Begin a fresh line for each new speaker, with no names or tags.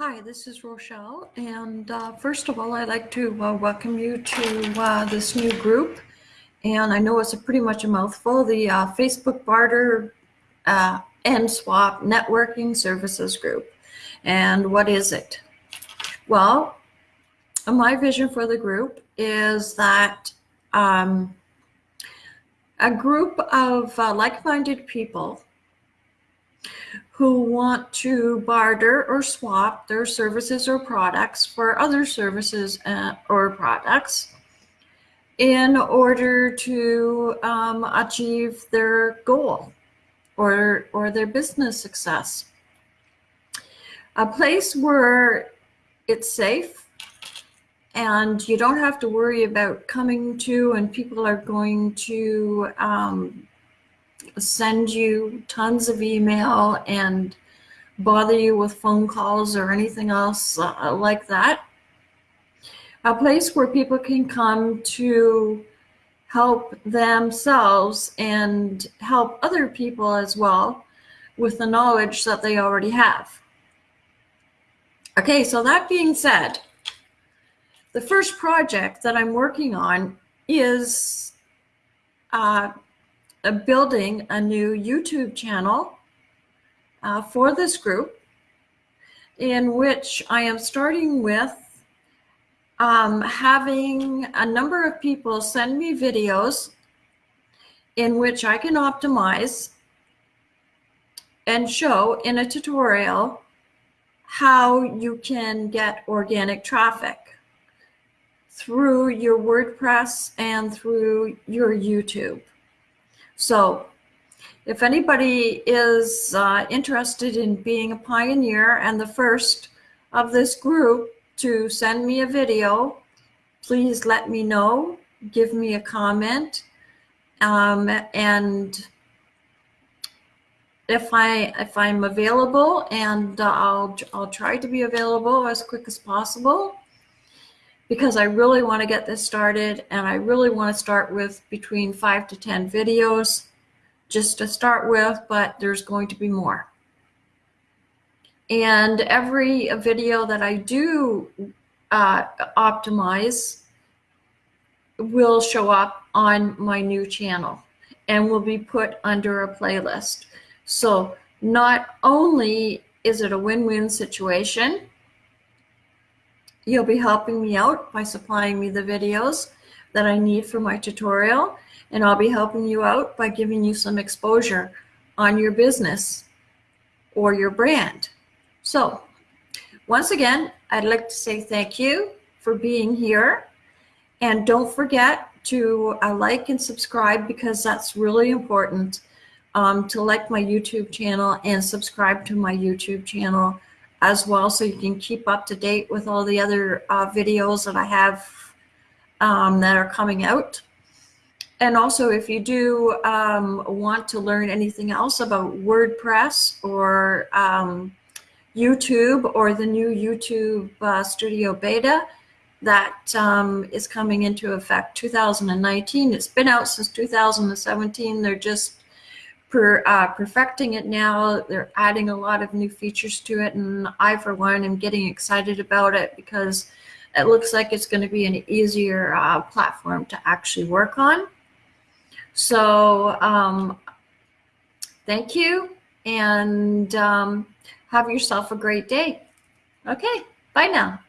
Hi, this is Rochelle, and uh, first of all, I'd like to uh, welcome you to uh, this new group. And I know it's a pretty much a mouthful, the uh, Facebook Barter uh, and Swap Networking Services Group. And what is it? Well, my vision for the group is that um, a group of uh, like-minded people who want to barter or swap their services or products for other services uh, or products in order to um, achieve their goal or, or their business success. A place where it's safe and you don't have to worry about coming to and people are going to um, send you tons of email and bother you with phone calls or anything else uh, like that. A place where people can come to help themselves and help other people as well with the knowledge that they already have. Okay, so that being said, the first project that I'm working on is uh, building a new YouTube channel uh, for this group in which I am starting with um, having a number of people send me videos in which I can optimize and show in a tutorial how you can get organic traffic through your WordPress and through your YouTube. So if anybody is uh, interested in being a pioneer and the first of this group to send me a video, please let me know, give me a comment, um, and if I if I'm available, and uh, I'll I'll try to be available as quick as possible because I really want to get this started and I really want to start with between five to 10 videos just to start with, but there's going to be more. And every video that I do uh, optimize will show up on my new channel and will be put under a playlist. So not only is it a win-win situation, You'll be helping me out by supplying me the videos that I need for my tutorial, and I'll be helping you out by giving you some exposure on your business or your brand. So once again, I'd like to say thank you for being here. And don't forget to uh, like and subscribe because that's really important um, to like my YouTube channel and subscribe to my YouTube channel as well so you can keep up to date with all the other uh, videos that I have um, that are coming out. And also if you do um, want to learn anything else about WordPress or um, YouTube or the new YouTube uh, Studio Beta that um, is coming into effect 2019. It's been out since 2017. They're just per, uh, perfecting it now. They're adding a lot of new features to it. And I, for one, am getting excited about it because it looks like it's going to be an easier uh, platform to actually work on. So um, thank you and um, have yourself a great day. Okay, bye now.